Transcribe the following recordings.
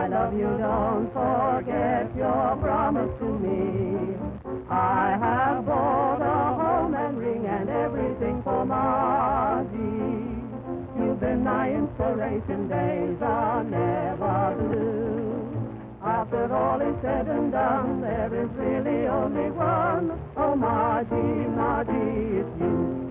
I love you. Don't forget your promise to me. I have bought a home and ring and everything for Margie. You've been my inspiration, days are never blue. After all is said and done, there is really only one. Oh, Margie, Margie, it's you.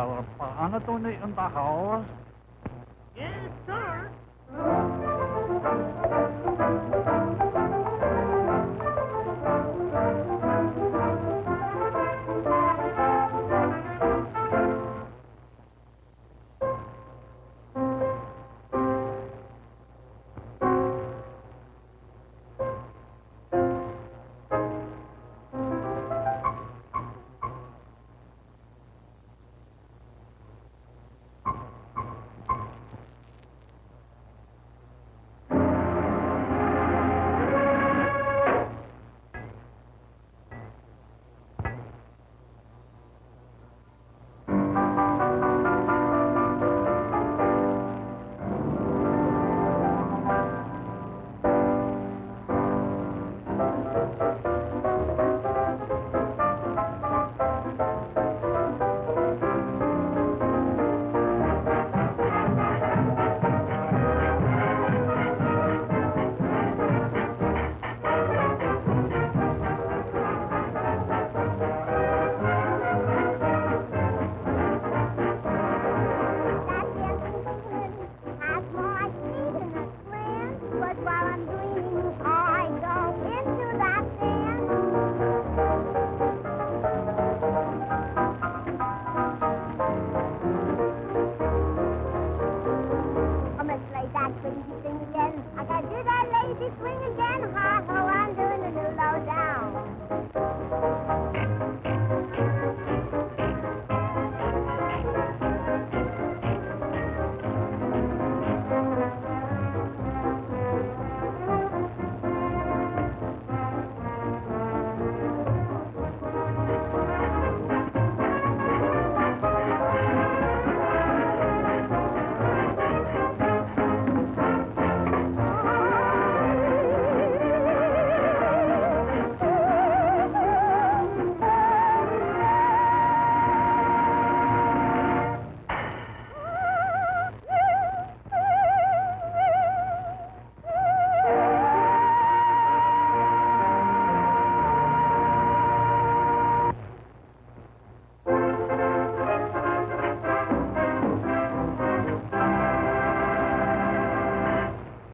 Is there a barn in the house?